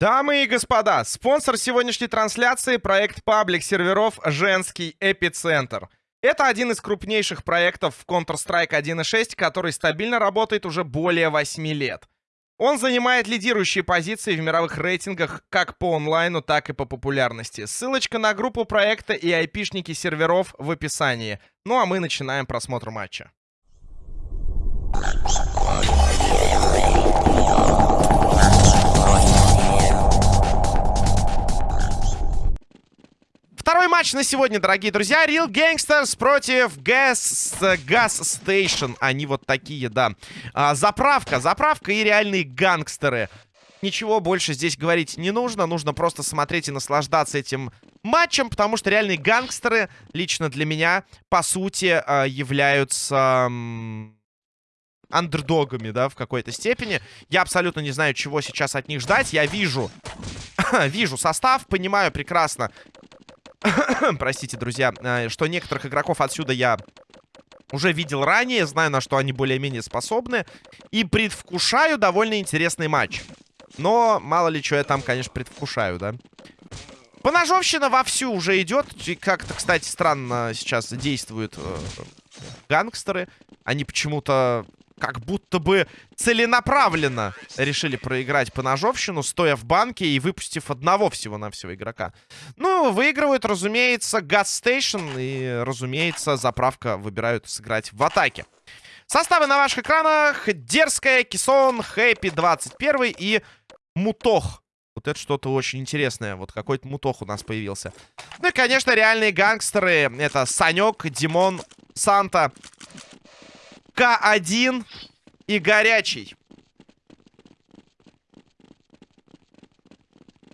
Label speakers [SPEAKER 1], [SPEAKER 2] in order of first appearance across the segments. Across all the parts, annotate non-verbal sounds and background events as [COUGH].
[SPEAKER 1] Дамы и господа, спонсор сегодняшней трансляции — проект паблик серверов «Женский эпицентр». Это один из крупнейших проектов в Counter-Strike 1.6, который стабильно работает уже более 8 лет. Он занимает лидирующие позиции в мировых рейтингах как по онлайну, так и по популярности. Ссылочка на группу проекта и айпишники серверов в описании. Ну а мы начинаем просмотр матча. Второй матч на сегодня, дорогие друзья. Real Gangsters против Gas, Gas Station. Они вот такие, да. А, заправка, заправка и реальные гангстеры. Ничего больше здесь говорить не нужно. Нужно просто смотреть и наслаждаться этим матчем, потому что реальные гангстеры лично для меня, по сути, а, являются андердогами, да, в какой-то степени. Я абсолютно не знаю, чего сейчас от них ждать. Я вижу, [COUGHS] вижу состав, понимаю прекрасно, [COUGHS] простите, друзья, э, что некоторых игроков отсюда я уже видел ранее, знаю, на что они более-менее способны. И предвкушаю довольно интересный матч. Но мало ли, что я там, конечно, предвкушаю, да. Поножовщина вовсю уже идет. Как-то, кстати, странно сейчас действуют э, гангстеры. Они почему-то как будто бы целенаправленно решили проиграть по ножовщину, стоя в банке и выпустив одного всего-навсего игрока. Ну, выигрывают, разумеется, Station и, разумеется, заправка выбирают сыграть в атаке. Составы на ваших экранах. Дерзкая, Кисон, Хэппи 21 и Мутох. Вот это что-то очень интересное. Вот какой-то мутох у нас появился. Ну и, конечно, реальные гангстеры. Это Санек, Димон, Санта, к1 и горячий.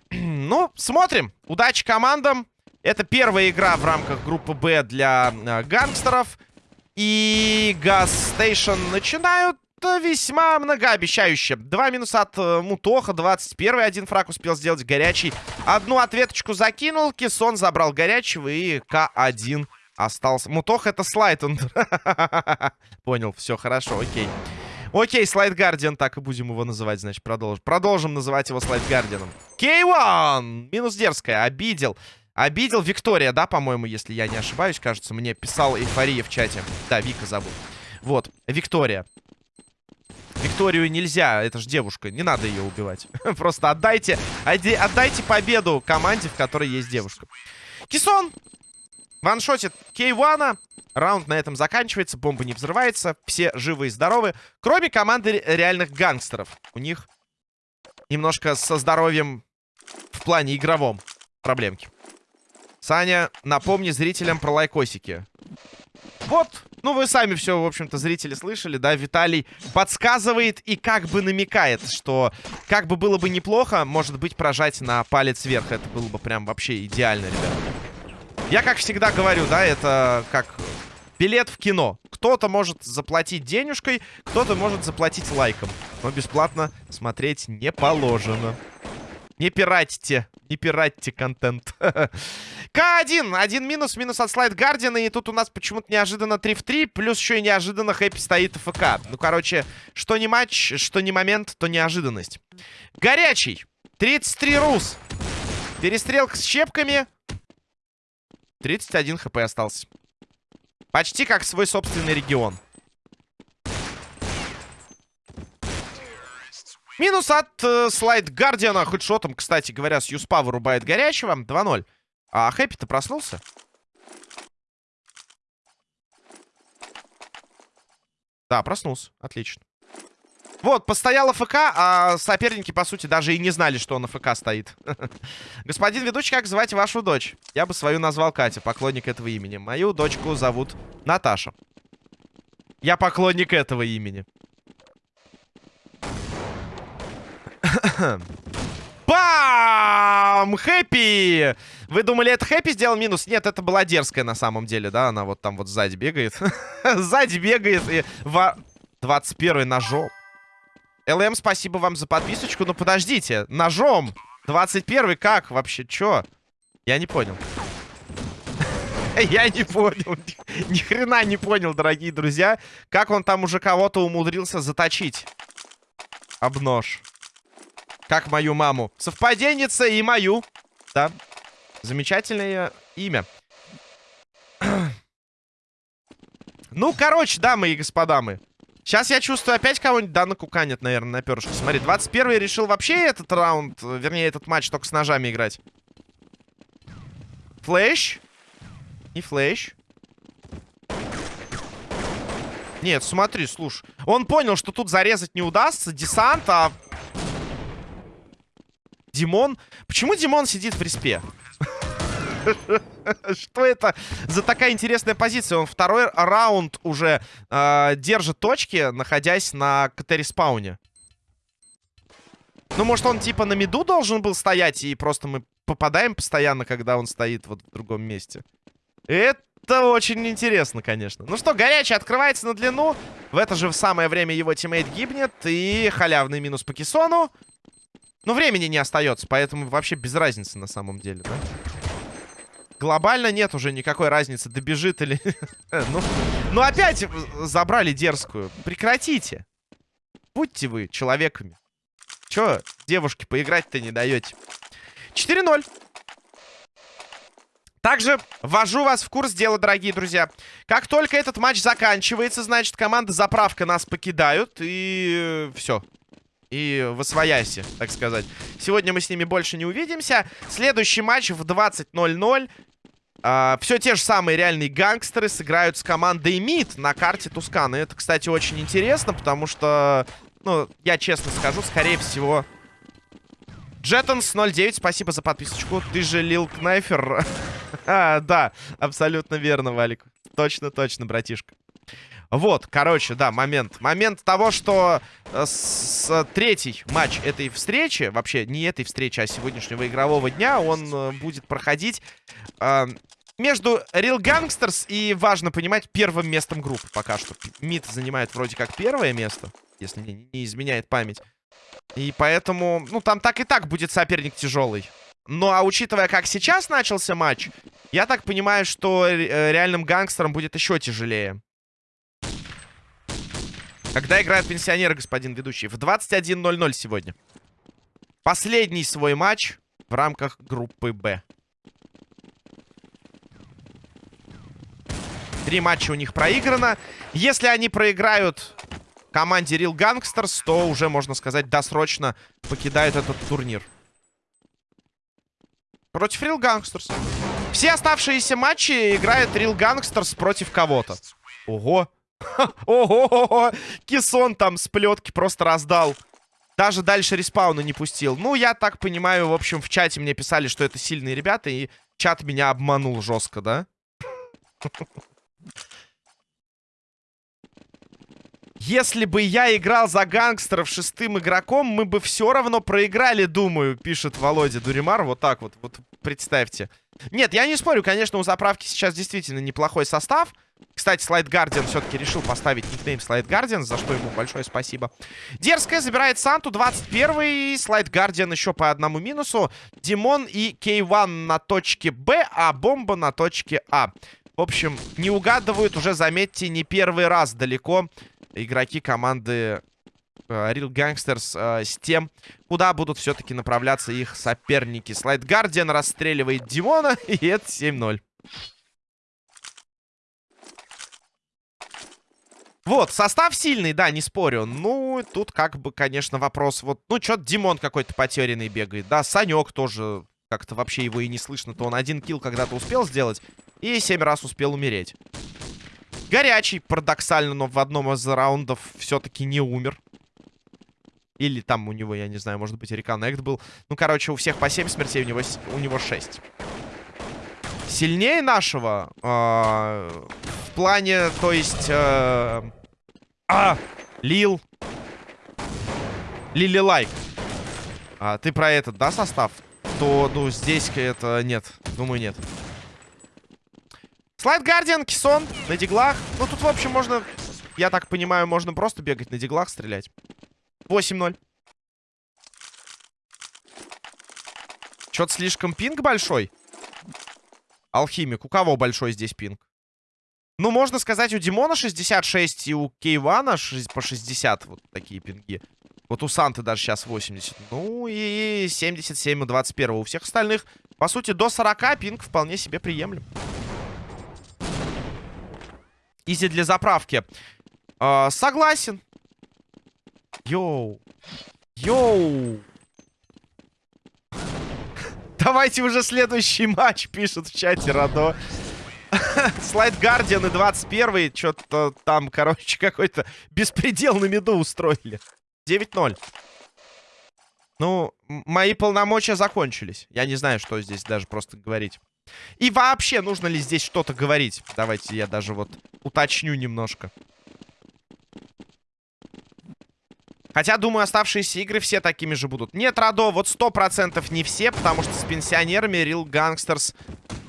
[SPEAKER 1] [CLEARS THROAT] ну, смотрим. Удачи командам. Это первая игра в рамках группы Б для э, гангстеров. И Газ начинают весьма многообещающе. Два минуса от э, Мутоха, 21 один фраг успел сделать горячий. Одну ответочку закинул, Кисон забрал горячего и К1 остался. Мутох это слайд. Он... [LAUGHS] Понял, все хорошо, окей. Окей, слайд Гардиан, так и будем его называть, значит, продолжим. Продолжим называть его слайд Гардианом. Кей-1! Минус дерзкая, обидел. Обидел Виктория, да, по-моему, если я не ошибаюсь, кажется, мне писал эйфория в чате. Да, Вика зовут. Вот, Виктория. Викторию нельзя, это же девушка, не надо ее убивать. [LAUGHS] Просто отдайте, отдайте победу команде, в которой есть девушка. Кисон Ваншотит Кейвана. Раунд на этом заканчивается. Бомба не взрывается. Все живы и здоровы. Кроме команды реальных гангстеров. У них немножко со здоровьем в плане игровом проблемки. Саня, напомни зрителям про лайкосики. Вот, ну вы сами все, в общем-то, зрители слышали, да? Виталий подсказывает и как бы намекает, что как бы было бы неплохо, может быть, прожать на палец вверх. Это было бы прям вообще идеально, ребята. Я, как всегда говорю, да, это как билет в кино. Кто-то может заплатить денежкой, кто-то может заплатить лайком. Но бесплатно смотреть не положено. Не пиратьте, не пиратьте контент. [LAUGHS] К1, один минус, минус от слайд Гардиана. И тут у нас почему-то неожиданно 3 в 3. Плюс еще и неожиданно Хэппи стоит ФК. Ну, короче, что не матч, что не момент, то неожиданность. Горячий. 33 рус. Перестрелка с щепками. 31 хп остался. Почти как свой собственный регион. Минус от э, слайд Гардиана. Хедшотом, кстати говоря, с Юспа вырубает горячего. 2-0. А Хэппи-то проснулся? Да, проснулся. Отлично. Вот, постоял ФК, а соперники, по сути, даже и не знали, что он на ФК стоит. [LAUGHS] Господин ведущий, как звать вашу дочь? Я бы свою назвал Катя, поклонник этого имени. Мою дочку зовут Наташа. Я поклонник этого имени. [COUGHS] Бам! Хэппи! Вы думали, это Хэппи сделал минус? Нет, это была дерзкая на самом деле, да? Она вот там вот сзади бегает. [LAUGHS] сзади бегает и... 21 ножом. ЛМ, спасибо вам за подписочку. Но подождите, ножом. 21 как вообще? Чё? Я не понял. [LAUGHS] Я не понял. [LAUGHS] Ни хрена не понял, дорогие друзья. Как он там уже кого-то умудрился заточить. Об нож. Как мою маму. Совпаденница и мою. Да. Замечательное имя. [CLEARS THROAT] ну, короче, дамы и господа мы. Сейчас я чувствую опять кого-нибудь, да, накуканит, наверное, на перышко. Смотри, 21-й решил вообще этот раунд, вернее, этот матч только с ножами играть. Флэш. И флэш. Нет, смотри, слушай. Он понял, что тут зарезать не удастся. Десант, а... Димон... Почему Димон сидит в респе? Что это за такая интересная позиция? Он второй раунд уже э, держит точки, находясь на КТ-респауне. Ну, может, он типа на миду должен был стоять, и просто мы попадаем постоянно, когда он стоит вот в другом месте. Это очень интересно, конечно. Ну что, горячий открывается на длину. В это же самое время его teammate гибнет. И халявный минус по кессону. Но времени не остается, поэтому вообще без разницы на самом деле, да? Глобально нет уже никакой разницы, добежит или... [LAUGHS] ну, ну, опять забрали дерзкую. Прекратите. Будьте вы человеками. Чё, девушки, поиграть-то не даете? 4-0. Также ввожу вас в курс дела, дорогие друзья. Как только этот матч заканчивается, значит, команда заправка нас покидают. И все. И в освояси, так сказать. Сегодня мы с ними больше не увидимся. Следующий матч в 20.00. А, все те же самые реальные гангстеры сыграют с командой МИД на карте Тусканы. Это, кстати, очень интересно, потому что, ну, я честно скажу, скорее всего... Джеттонс 09, спасибо за подписочку. Ты же Лил Кнайфер. [LAUGHS] а, да, абсолютно верно, Валик. Точно-точно, братишка. Вот, короче, да, момент. Момент того, что э, с, с, третий матч этой встречи, вообще не этой встречи, а сегодняшнего игрового дня, он э, будет проходить э, между Real Gangsters и, важно понимать, первым местом группы пока что. МИД занимает вроде как первое место, если мне не изменяет память. И поэтому, ну, там так и так будет соперник тяжелый. Ну, а учитывая, как сейчас начался матч, я так понимаю, что э, реальным гангстерам будет еще тяжелее. Когда играют пенсионеры, господин ведущий? В 21.00 сегодня. Последний свой матч в рамках группы «Б». Три матча у них проиграно. Если они проиграют команде Real Gangsters, то уже, можно сказать, досрочно покидают этот турнир. Против Real Gangsters. Все оставшиеся матчи играет Real Gangsters против кого-то. Ого. Ого, Кисон там с плетки просто раздал. Даже дальше респауна не пустил. Ну, я так понимаю, в общем, в чате мне писали, что это сильные ребята, и чат меня обманул жестко, да? Если бы я играл за гангстеров шестым игроком, мы бы все равно проиграли, думаю, пишет Володя Дуримар. Вот так вот, вот представьте. Нет, я не спорю, конечно, у заправки сейчас действительно неплохой состав. Кстати, Слайд Гардиан все-таки решил поставить никнейм Слайд Гардиан, за что ему большое спасибо. Дерзкая забирает Санту, 21-й. Слайд Гардиан еще по одному минусу. Димон и K1 на точке Б, а Бомба на точке А. В общем, не угадывают уже, заметьте, не первый раз далеко игроки команды uh, Real Gangsters uh, с тем, куда будут все-таки направляться их соперники. Слайд Гардиан расстреливает Димона, [LAUGHS] и это 7-0. Вот, состав сильный, да, не спорю. Ну, тут как бы, конечно, вопрос. Вот, ну, что-то Димон какой-то потерянный бегает. Да, Санек тоже как-то вообще его и не слышно. То он один килл когда-то успел сделать и семь раз успел умереть. Горячий, парадоксально, но в одном из раундов все-таки не умер. Или там у него, я не знаю, может быть, реконнект был. Ну, короче, у всех по 7 смертей, у него, у него 6. Сильнее нашего э, в плане, то есть... Э, а, Лил. Лили Лайк. А, ты про этот, да, состав? То, ну, здесь это нет. Думаю, нет. Слайд Гардиан, Кисон на диглах. Ну, тут, в общем, можно... Я так понимаю, можно просто бегать на диглах, стрелять. 8-0. Что-то слишком пинг большой. Алхимик. У кого большой здесь пинг? Ну, можно сказать, у Димона 66 и у Кейвана по 60. Вот такие пинги. Вот у Санты даже сейчас 80. Ну и 77 у 21. У всех остальных, по сути, до 40 пинг вполне себе приемлем. Easy для заправки. Э, согласен. Yo. Yo. Давайте уже следующий матч, пишут в чате Радо. [LAUGHS] Слайд Гардиан и 21 Что-то там, короче, какой-то беспредел на меду устроили. 9-0. Ну, мои полномочия закончились. Я не знаю, что здесь даже просто говорить. И вообще, нужно ли здесь что-то говорить? Давайте я даже вот уточню немножко. Хотя, думаю, оставшиеся игры все такими же будут. Нет, Радо, вот сто процентов не все, потому что с пенсионерами Real Gangsters,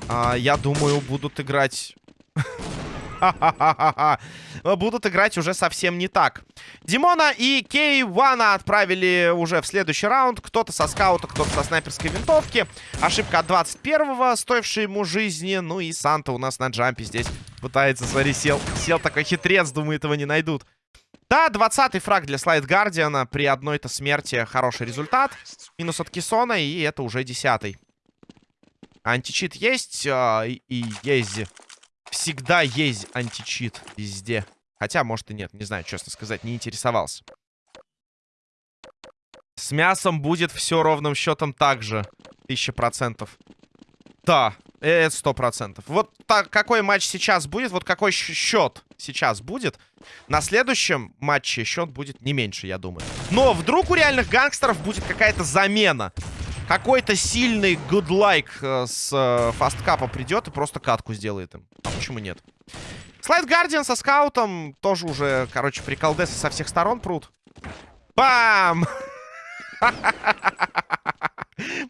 [SPEAKER 1] а, я думаю, будут играть... [LAUGHS] будут играть уже совсем не так. Димона и Кей Вана отправили уже в следующий раунд. Кто-то со скаута, кто-то со снайперской винтовки. Ошибка от 21-го, стоившая ему жизни. Ну и Санта у нас на джампе здесь пытается, смотри, сел, сел такой хитрец, думает, его не найдут. Да, 20-й фраг для Слайд Гардиана. При одной-то смерти хороший результат. Минус от Кисона, и это уже 10-й. Античит есть, э, и есть. Всегда есть античит везде. Хотя, может и нет, не знаю, честно сказать, не интересовался. С мясом будет все ровным счетом так же. Тысяча процентов. Да, это сто процентов. Вот так, какой матч сейчас будет, вот какой счет сейчас будет, на следующем матче счет будет не меньше, я думаю. Но вдруг у реальных гангстеров будет какая-то замена. Какой-то сильный гудлайк э, с э, фасткапа придет и просто катку сделает им. А почему нет? Слайд Гардиан со скаутом тоже уже, короче, приколдесы со всех сторон прут. Бам! [LAUGHS]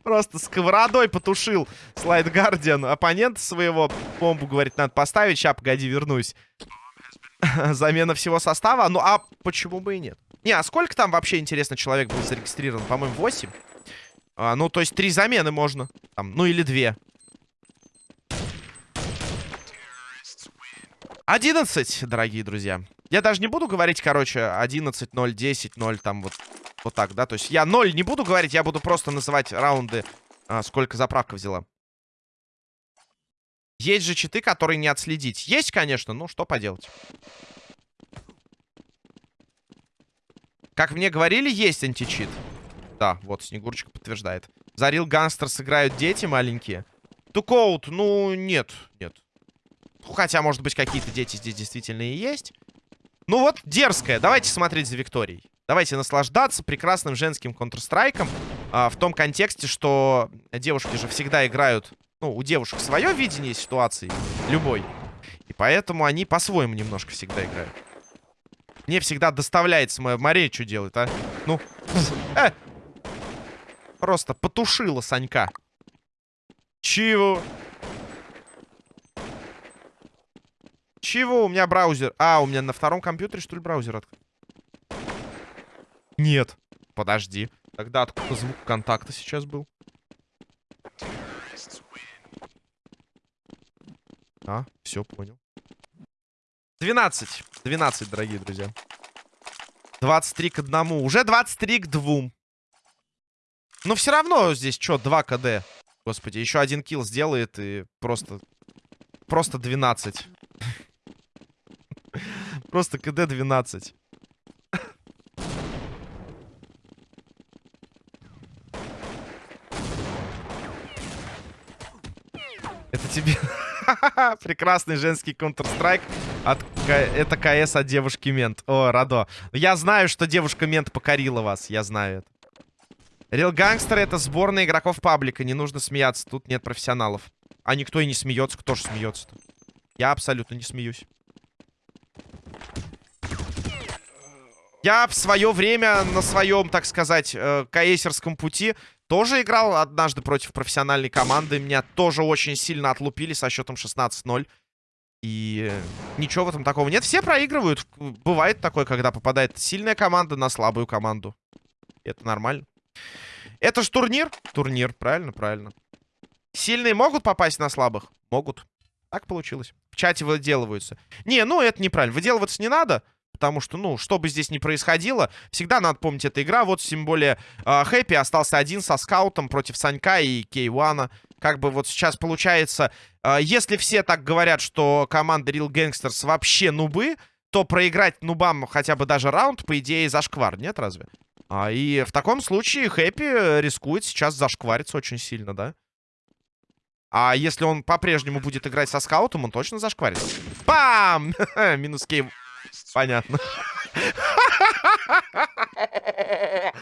[SPEAKER 1] Просто сковородой потушил Слайд Гардиан оппонента своего. Бомбу, говорит, надо поставить. Сейчас, погоди, вернусь. [LAUGHS] Замена всего состава. Ну, а почему бы и нет? Не, а сколько там вообще, интересно, человек был зарегистрирован? По-моему, 8. А, ну, то есть три замены можно. Там, ну, или две. 11, дорогие друзья. Я даже не буду говорить, короче, 11, 0, 10, 0, там вот, вот так, да? То есть я 0 не буду говорить, я буду просто называть раунды, а, сколько заправка взяла. Есть же читы, которые не отследить. Есть, конечно, ну что поделать. Как мне говорили, есть античит. Да, вот, Снегурочка подтверждает. Зарил Ганстер сыграют дети маленькие. Тукоут, ну, нет, нет. Хотя, может быть, какие-то дети здесь действительно и есть. Ну вот, дерзкая. Давайте смотреть за Викторией. Давайте наслаждаться прекрасным женским Counter-Strike. А, в том контексте, что девушки же всегда играют... Ну, у девушек свое видение ситуации. Любой. И поэтому они по-своему немножко всегда играют. Мне всегда доставляется моя Мария, что делает, а? Ну, э! Просто потушила Санька. Чего? Чего? У меня браузер... А, у меня на втором компьютере, что ли, браузер открыт? Нет. Подожди. Тогда откуда звук контакта сейчас был? А, все, понял. 12. 12, дорогие друзья. 23 к 1. Уже 23 к 2. Но все равно здесь что, 2 КД. Господи, еще один килл сделает и просто... Просто 12. [LAUGHS] Просто КД 12. [LAUGHS] Это тебе... [LAUGHS] Прекрасный женский Counter-Strike. От... Это КС от девушки Мент. О, Радо. Я знаю, что девушка Мент покорила вас. Я знаю это. Real Gangster это сборная игроков паблика. Не нужно смеяться. Тут нет профессионалов. А никто и не смеется. Кто же смеется-то? Я абсолютно не смеюсь. Я в свое время на своем, так сказать, э, каэсерском пути тоже играл однажды против профессиональной команды. Меня тоже очень сильно отлупили со счетом 16-0. И ничего в этом такого нет. Все проигрывают. Бывает такое, когда попадает сильная команда на слабую команду. Это нормально. Это ж турнир. Турнир, правильно, правильно. Сильные могут попасть на слабых? Могут. Так получилось. В чате выделываются. Не, ну это неправильно. Выделываться не надо. потому что, ну, что бы здесь ни происходило, всегда надо помнить, эта игра. Вот, тем более, э, Хэппи остался один со скаутом против Санька и Кейвана. Как бы вот сейчас получается, э, если все так говорят, что команда Real Gangsters вообще нубы, то проиграть нубам хотя бы даже раунд, по идее, зашквар, нет разве? А, и в таком случае Хэппи рискует сейчас зашквариться очень сильно, да? А если он по-прежнему будет играть со скаутом, он точно зашкварится. Бам! [LAUGHS] Минус кейв. Понятно. [LAUGHS]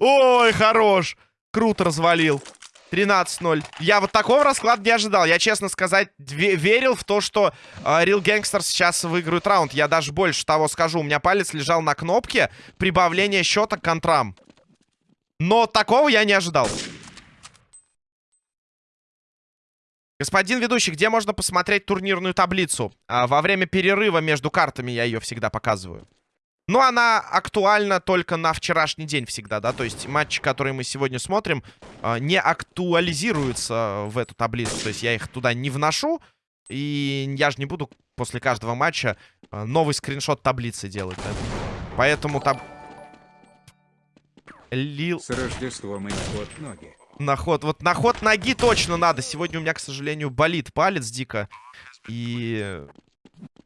[SPEAKER 1] Ой, хорош. Круто развалил. 13-0. Я вот такого расклада не ожидал. Я, честно сказать, верил в то, что э, Real Gangster сейчас выиграют раунд. Я даже больше того скажу. У меня палец лежал на кнопке прибавления счета к контрам. Но такого я не ожидал. Господин ведущий, где можно посмотреть турнирную таблицу? А, во время перерыва между картами я ее всегда показываю. Но она актуальна только на вчерашний день всегда, да? То есть матчи, которые мы сегодня смотрим, а, не актуализируются в эту таблицу. То есть я их туда не вношу. И я же не буду после каждого матча а, новый скриншот таблицы делать, да? Поэтому там...
[SPEAKER 2] Лил... С Рождеством и ход ноги.
[SPEAKER 1] На ход. Вот на ход ноги точно надо. Сегодня у меня, к сожалению, болит палец дико. И...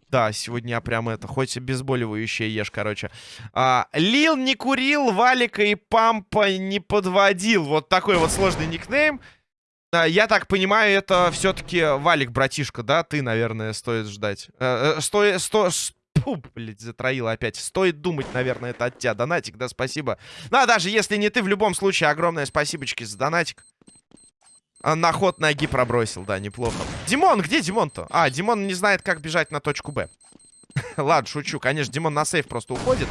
[SPEAKER 1] Да, сегодня я прям это, хоть обезболивающее ешь, короче. А, Лил не курил, Валика и Пампа не подводил. Вот такой вот сложный никнейм. А, я так понимаю, это все-таки Валик, братишка, да? Ты, наверное, стоит ждать. А, э, сто, сто, Фу, блядь, затроила опять. Стоит думать, наверное, это от тебя. Донатик, да, спасибо. Ну, а даже если не ты, в любом случае, огромное спасибочки за донатик. А, на ход ноги пробросил, да, неплохо. Димон, где Димон-то? А, Димон не знает, как бежать на точку Б. [LAUGHS] Ладно, шучу. Конечно, Димон на сейф просто уходит.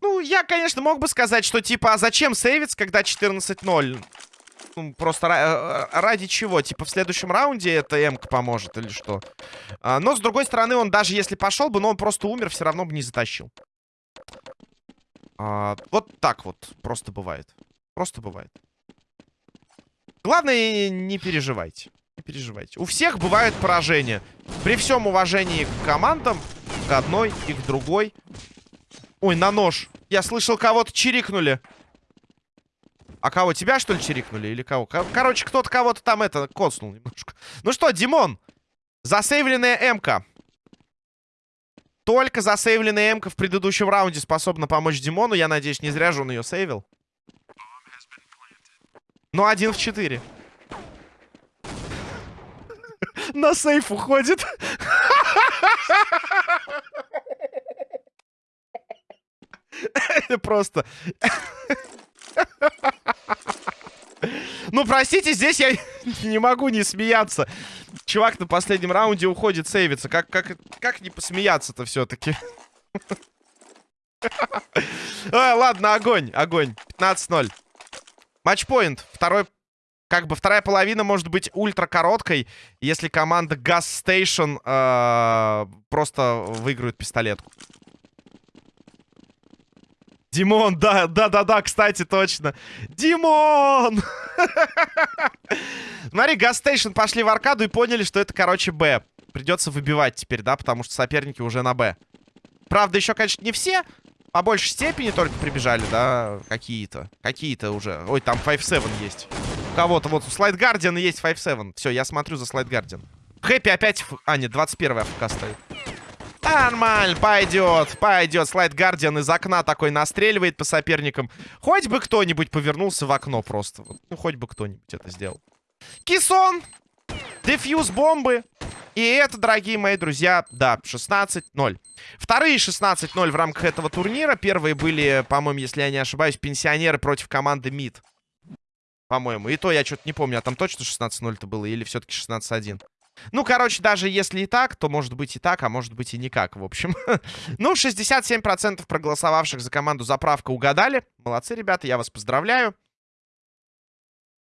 [SPEAKER 1] Ну, я, конечно, мог бы сказать, что типа, а зачем сейвиться, когда 14-0? Ну, просто э, ради чего? Типа в следующем раунде это м поможет или что? А, но, с другой стороны, он даже если пошел бы, но он просто умер, все равно бы не затащил. А, вот так вот просто бывает. Просто бывает. Главное, не переживайте. Не переживайте. У всех бывают поражения. При всем уважении к командам, к одной и к другой. Ой, на нож. Я слышал, кого-то чирикнули. А кого, тебя, что ли, чирикнули? Или кого? Короче, кто-то кого-то там это коснул немножко. Ну что, Димон, засейвленная М-ка. Только засейвленная М-ка в предыдущем раунде способна помочь Димону. Я надеюсь, не зря же он ее сейвил. Ну, один в четыре. На сейф уходит. Просто... Ну, простите, здесь я не могу не смеяться. Чувак на последнем раунде уходит сейвиться. Как, как, как не посмеяться-то все-таки? Ладно, огонь, огонь. 15-0. Матчпоинт. Второй, как бы вторая половина может быть ультра короткой, если команда Gas Station э, просто выиграет пистолетку. Димон, да, да, да, да, кстати, точно. Димон! [LAUGHS] Смотри, Гастейшн пошли в аркаду и поняли, что это, короче, Б. Придется выбивать теперь, да, потому что соперники уже на Б. Правда, еще, конечно, не все. По большей степени только прибежали, да, какие-то. Какие-то уже. Ой, там 5-7 есть. У кого-то вот у Слайд Гардиана есть 5-7. Все, я смотрю за Слайд Гардиан. Хэппи опять... А, нет, 21 AFK стоит. Нормально, пойдет, пойдет. Слайд Гардиан из окна такой настреливает по соперникам. Хоть бы кто-нибудь повернулся в окно просто. Ну, хоть бы кто-нибудь это сделал. Кисон! Дефьюз бомбы. И это, дорогие мои друзья, да, 16-0. Вторые 16-0 в рамках этого турнира. Первые были, по-моему, если я не ошибаюсь, пенсионеры против команды МИД. По-моему. И то я что-то не помню, а там точно 16-0-то было или все-таки 16-1? Ну, короче, даже если и так, то может быть и так, а может быть и никак, в общем. [LAUGHS] ну, 67% проголосовавших за команду «Заправка» угадали. Молодцы, ребята, я вас поздравляю.